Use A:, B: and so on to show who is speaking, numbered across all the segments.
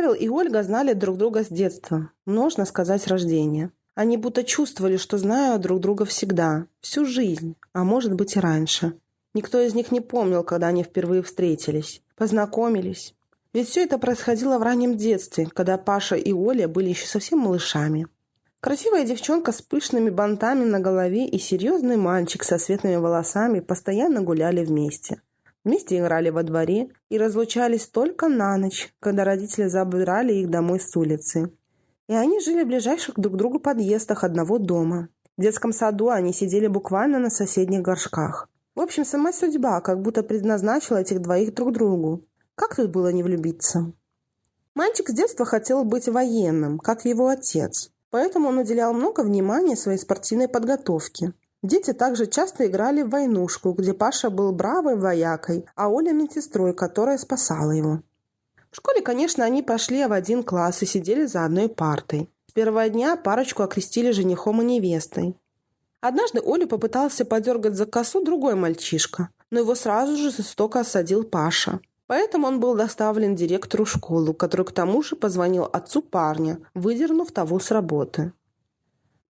A: Павел и Ольга знали друг друга с детства, можно сказать, с рождения. Они будто чувствовали, что знают друг друга всегда, всю жизнь, а может быть и раньше. Никто из них не помнил, когда они впервые встретились, познакомились. Ведь все это происходило в раннем детстве, когда Паша и Оля были еще совсем малышами. Красивая девчонка с пышными бантами на голове и серьезный мальчик со светлыми волосами постоянно гуляли вместе. Вместе играли во дворе и разлучались только на ночь, когда родители забирали их домой с улицы. И они жили в ближайших друг к другу подъездах одного дома. В детском саду они сидели буквально на соседних горшках. В общем, сама судьба как будто предназначила этих двоих друг другу. Как тут было не влюбиться? Мальчик с детства хотел быть военным, как его отец. Поэтому он уделял много внимания своей спортивной подготовке. Дети также часто играли в войнушку, где Паша был бравой воякой, а Оля – медсестрой, которая спасала его. В школе, конечно, они пошли в один класс и сидели за одной партой. С первого дня парочку окрестили женихом и невестой. Однажды Олю попытался подергать за косу другой мальчишка, но его сразу же жестоко осадил Паша. Поэтому он был доставлен директору школы, который к тому же позвонил отцу парня, выдернув того с работы.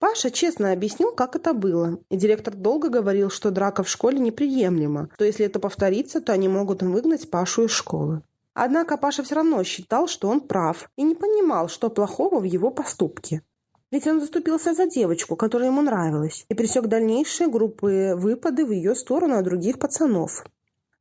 A: Паша честно объяснил, как это было, и директор долго говорил, что драка в школе неприемлема, то если это повторится, то они могут выгнать Пашу из школы. Однако Паша все равно считал, что он прав, и не понимал, что плохого в его поступке. Ведь он заступился за девочку, которая ему нравилась, и пресек дальнейшие группы выпады в ее сторону от других пацанов.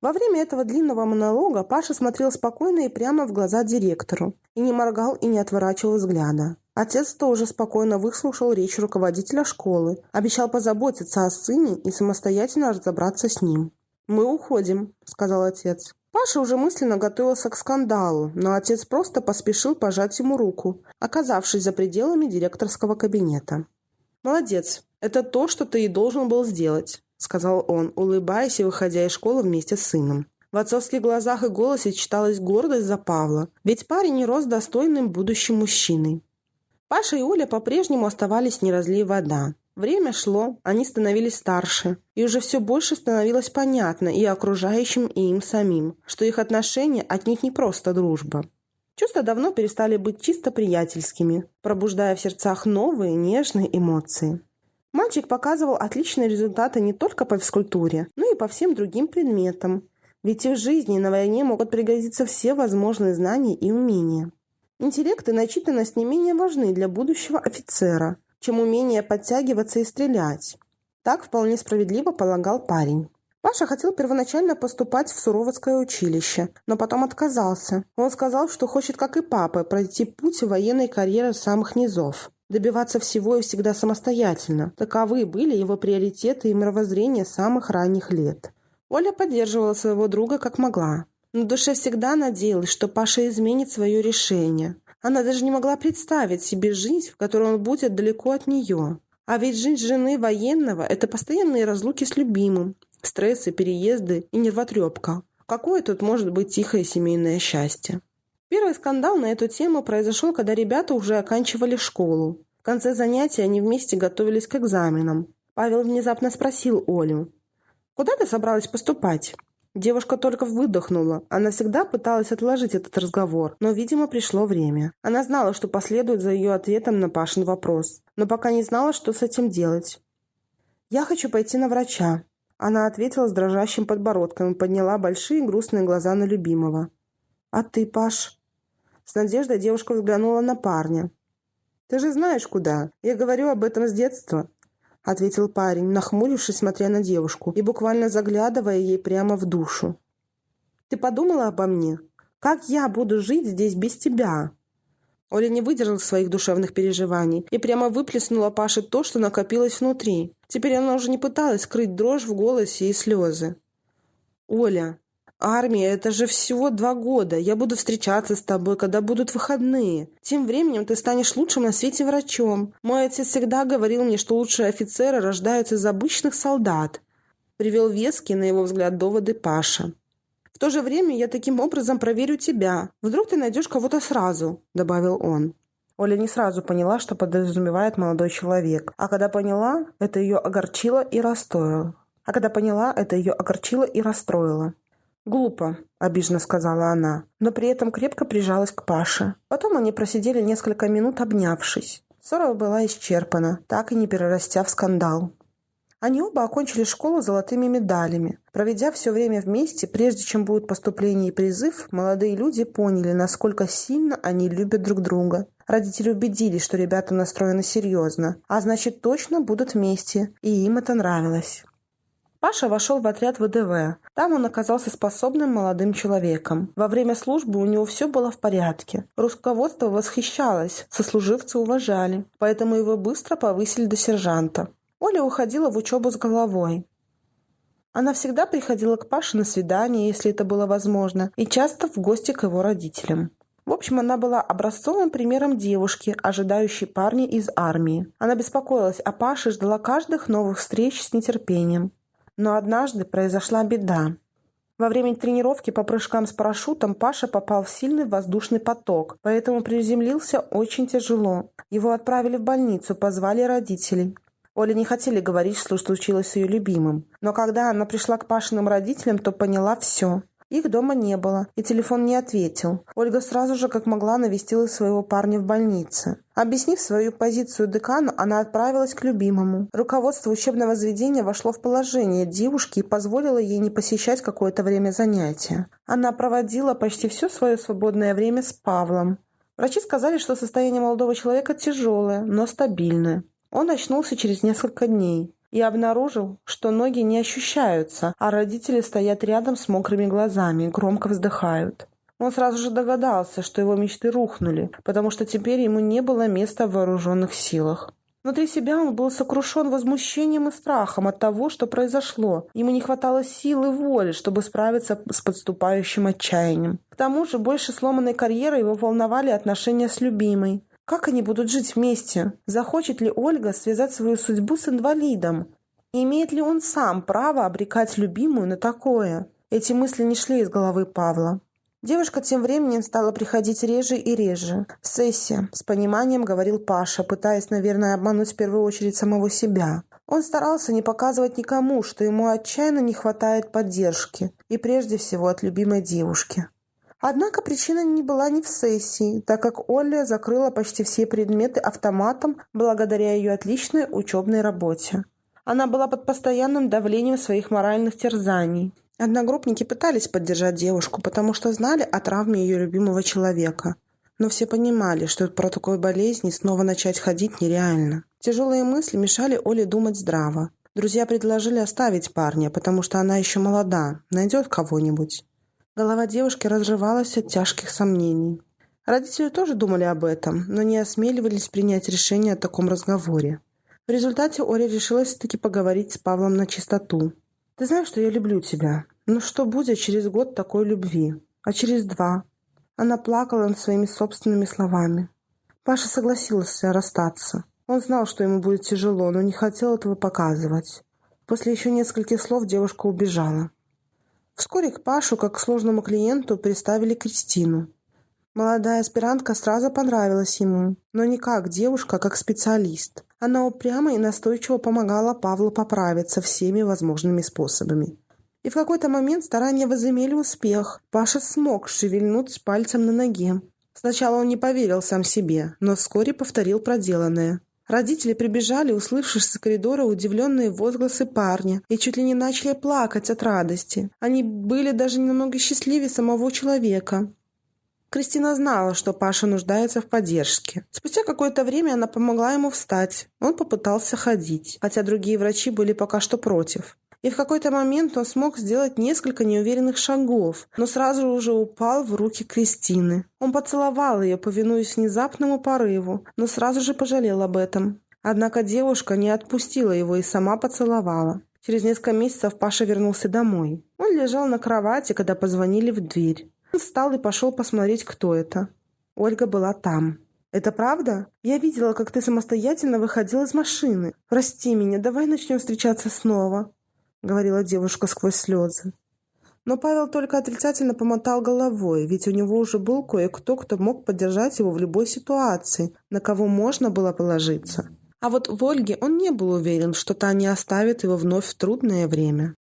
A: Во время этого длинного монолога Паша смотрел спокойно и прямо в глаза директору, и не моргал и не отворачивал взгляда. Отец тоже спокойно выслушал речь руководителя школы, обещал позаботиться о сыне и самостоятельно разобраться с ним. «Мы уходим», — сказал отец. Паша уже мысленно готовился к скандалу, но отец просто поспешил пожать ему руку, оказавшись за пределами директорского кабинета. «Молодец, это то, что ты и должен был сделать», — сказал он, улыбаясь и выходя из школы вместе с сыном. В отцовских глазах и голосе читалась гордость за Павла, ведь парень рос достойным будущим мужчиной. Паша и Оля по-прежнему оставались не разлей вода. Время шло, они становились старше, и уже все больше становилось понятно и окружающим, и им самим, что их отношения отнюдь не просто дружба. Чувства давно перестали быть чисто приятельскими, пробуждая в сердцах новые нежные эмоции. Мальчик показывал отличные результаты не только по физкультуре, но и по всем другим предметам, ведь в жизни и на войне могут пригодиться все возможные знания и умения. Интеллект и начитанность не менее важны для будущего офицера – чем умение подтягиваться и стрелять. Так вполне справедливо полагал парень. Паша хотел первоначально поступать в Суровицкое училище, но потом отказался. Он сказал, что хочет, как и папа, пройти путь военной карьеры с самых низов. Добиваться всего и всегда самостоятельно. Таковы были его приоритеты и мировоззрение самых ранних лет. Оля поддерживала своего друга как могла. На душе всегда надеялась, что Паша изменит свое решение. Она даже не могла представить себе жизнь, в которой он будет далеко от нее. А ведь жизнь жены военного – это постоянные разлуки с любимым, стрессы, переезды и нервотрепка. Какое тут может быть тихое семейное счастье? Первый скандал на эту тему произошел, когда ребята уже оканчивали школу. В конце занятия они вместе готовились к экзаменам. Павел внезапно спросил Олю. «Куда ты собралась поступать?» Девушка только выдохнула. Она всегда пыталась отложить этот разговор, но, видимо, пришло время. Она знала, что последует за ее ответом на Пашин вопрос, но пока не знала, что с этим делать. «Я хочу пойти на врача», — она ответила с дрожащим подбородком и подняла большие грустные глаза на любимого. «А ты, Паш?» С надеждой девушка взглянула на парня. «Ты же знаешь, куда. Я говорю об этом с детства ответил парень, нахмурившись, смотря на девушку и буквально заглядывая ей прямо в душу. «Ты подумала обо мне? Как я буду жить здесь без тебя?» Оля не выдержала своих душевных переживаний и прямо выплеснула Паше то, что накопилось внутри. Теперь она уже не пыталась скрыть дрожь в голосе и слезы. «Оля, Армия — это же всего два года. Я буду встречаться с тобой, когда будут выходные. Тем временем ты станешь лучшим на свете врачом. Мой отец всегда говорил мне, что лучшие офицеры рождаются из обычных солдат. Привел вески, на его взгляд, доводы Паша. В то же время я таким образом проверю тебя. Вдруг ты найдешь кого-то сразу, добавил он. Оля не сразу поняла, что подразумевает молодой человек. А когда поняла, это ее огорчило и расстроило. А когда поняла, это ее огорчило и расстроило. «Глупо», — обиженно сказала она, но при этом крепко прижалась к Паше. Потом они просидели несколько минут, обнявшись. Ссора была исчерпана, так и не перерастя в скандал. Они оба окончили школу золотыми медалями. Проведя все время вместе, прежде чем будет поступление и призыв, молодые люди поняли, насколько сильно они любят друг друга. Родители убедились, что ребята настроены серьезно, а значит точно будут вместе, и им это нравилось. Паша вошел в отряд ВДВ. Там он оказался способным молодым человеком. Во время службы у него все было в порядке. Руководство восхищалось, сослуживцы уважали, поэтому его быстро повысили до сержанта. Оля уходила в учебу с головой. Она всегда приходила к Паше на свидание, если это было возможно, и часто в гости к его родителям. В общем, она была образцовым примером девушки, ожидающей парня из армии. Она беспокоилась о Паше ждала каждых новых встреч с нетерпением. Но однажды произошла беда. Во время тренировки по прыжкам с парашютом Паша попал в сильный воздушный поток, поэтому приземлился очень тяжело. Его отправили в больницу, позвали родителей. Оля не хотели говорить, что случилось с ее любимым. Но когда она пришла к Пашиным родителям, то поняла все. Их дома не было, и телефон не ответил. Ольга сразу же, как могла, навестила своего парня в больнице. Объяснив свою позицию декану, она отправилась к любимому. Руководство учебного заведения вошло в положение девушки и позволило ей не посещать какое-то время занятия. Она проводила почти все свое свободное время с Павлом. Врачи сказали, что состояние молодого человека тяжелое, но стабильное. Он очнулся через несколько дней и обнаружил, что ноги не ощущаются, а родители стоят рядом с мокрыми глазами, громко вздыхают. Он сразу же догадался, что его мечты рухнули, потому что теперь ему не было места в вооруженных силах. Внутри себя он был сокрушен возмущением и страхом от того, что произошло. Ему не хватало сил и воли, чтобы справиться с подступающим отчаянием. К тому же больше сломанной карьеры его волновали отношения с любимой. Как они будут жить вместе? Захочет ли Ольга связать свою судьбу с инвалидом? Имеет ли он сам право обрекать любимую на такое? Эти мысли не шли из головы Павла. Девушка тем временем стала приходить реже и реже. «Сессия», — с пониманием говорил Паша, пытаясь, наверное, обмануть в первую очередь самого себя. Он старался не показывать никому, что ему отчаянно не хватает поддержки, и прежде всего от любимой девушки. Однако причина не была не в сессии, так как Оля закрыла почти все предметы автоматом благодаря ее отличной учебной работе. Она была под постоянным давлением своих моральных терзаний. Одногруппники пытались поддержать девушку, потому что знали о травме ее любимого человека. Но все понимали, что про такой болезни снова начать ходить нереально. Тяжелые мысли мешали Оле думать здраво. Друзья предложили оставить парня, потому что она еще молода, найдет кого-нибудь. Голова девушки разрывалась от тяжких сомнений. Родители тоже думали об этом, но не осмеливались принять решение о таком разговоре. В результате Оля решилась таки поговорить с Павлом на чистоту. «Ты знаешь, что я люблю тебя. Но что будет через год такой любви? А через два?» Она плакала над своими собственными словами. Паша согласился расстаться. Он знал, что ему будет тяжело, но не хотел этого показывать. После еще нескольких слов девушка убежала. Вскоре к Пашу, как к сложному клиенту, представили Кристину. Молодая аспирантка сразу понравилась ему, но не как девушка, а как специалист. Она упрямо и настойчиво помогала Павлу поправиться всеми возможными способами. И в какой-то момент старания возымели успех. Паша смог шевельнуть пальцем на ноге. Сначала он не поверил сам себе, но вскоре повторил проделанное. Родители прибежали, услышав с коридора удивленные возгласы парня, и чуть ли не начали плакать от радости. Они были даже немного счастливее самого человека. Кристина знала, что Паша нуждается в поддержке. Спустя какое-то время она помогла ему встать. Он попытался ходить, хотя другие врачи были пока что против. И в какой-то момент он смог сделать несколько неуверенных шагов, но сразу уже упал в руки Кристины. Он поцеловал ее, повинуясь внезапному порыву, но сразу же пожалел об этом. Однако девушка не отпустила его и сама поцеловала. Через несколько месяцев Паша вернулся домой. Он лежал на кровати, когда позвонили в дверь. Он встал и пошел посмотреть, кто это. Ольга была там. «Это правда? Я видела, как ты самостоятельно выходил из машины. Прости меня, давай начнем встречаться снова». — говорила девушка сквозь слезы. Но Павел только отрицательно помотал головой, ведь у него уже был кое-кто, кто мог поддержать его в любой ситуации, на кого можно было положиться. А вот в Ольге он не был уверен, что та не оставит его вновь в трудное время.